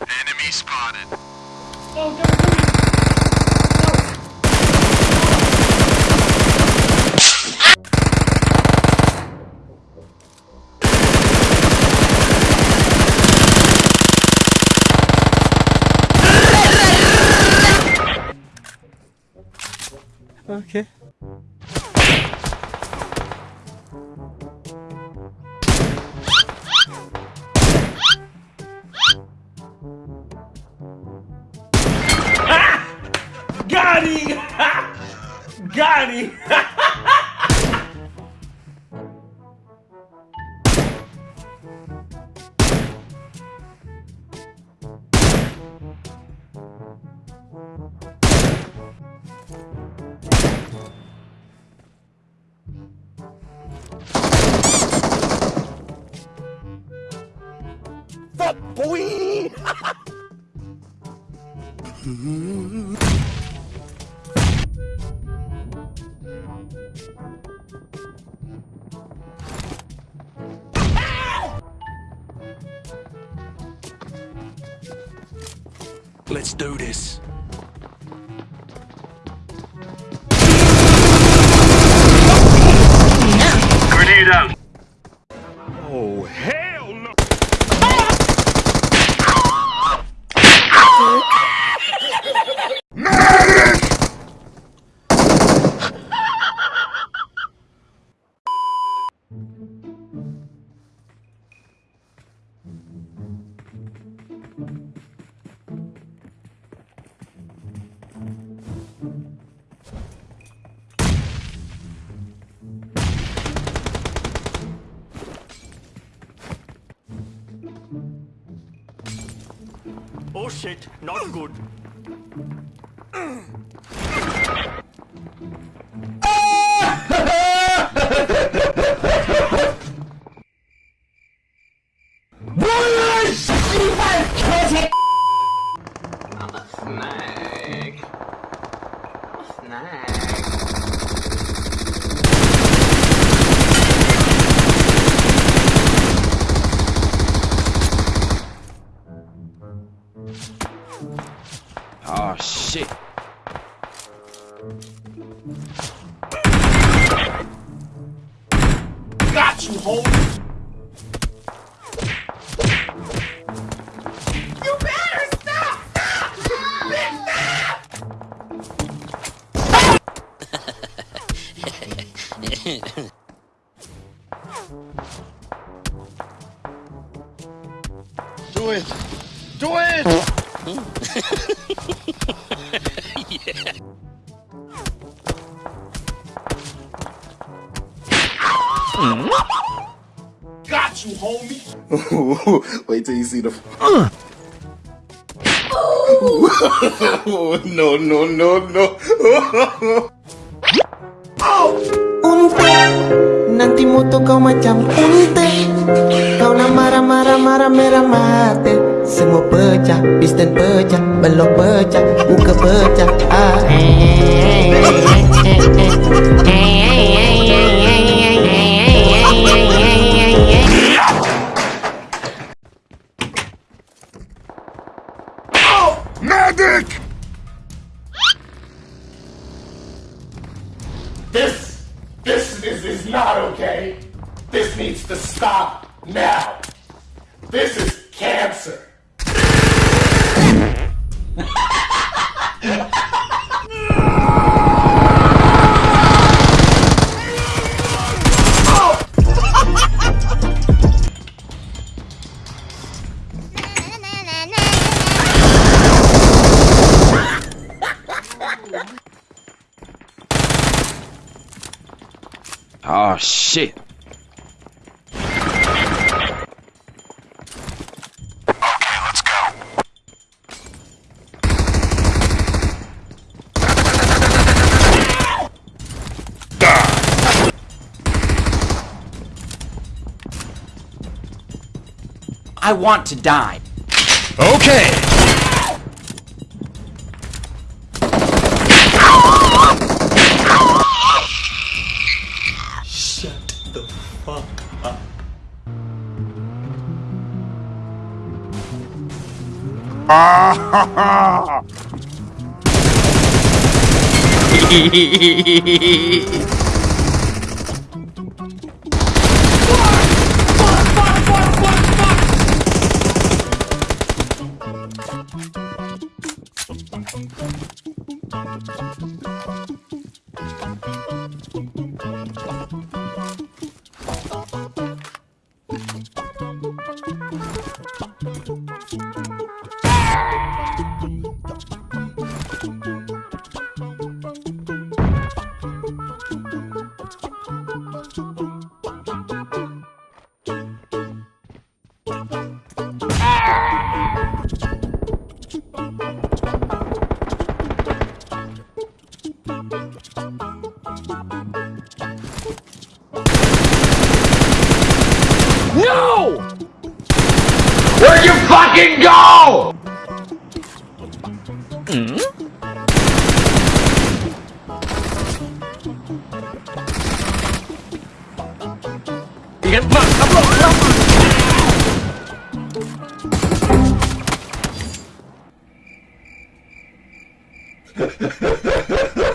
Enemy spotted. Go, go, go. Okay. Got him! Got him! Let's do this. Oh shit, not good. shit. Got you, homie! You better stop! Stop! Bitch, stop! Do it! Do it! Got you, homie! Wait till you see the. no, no, no, no. Unte, nanti moto kau macam unte Kau nak marah-marah marah merah mati Semua pecah, pisten pecah, belok pecah, muka pecah ah. Medic! This, this is, is not okay. This needs to stop now. Oh shit. Okay, let's go. I want to die. Okay! 아하하 you fucking go! Mm? You get fucked! Come on, come on! Ha ha ha ha ha!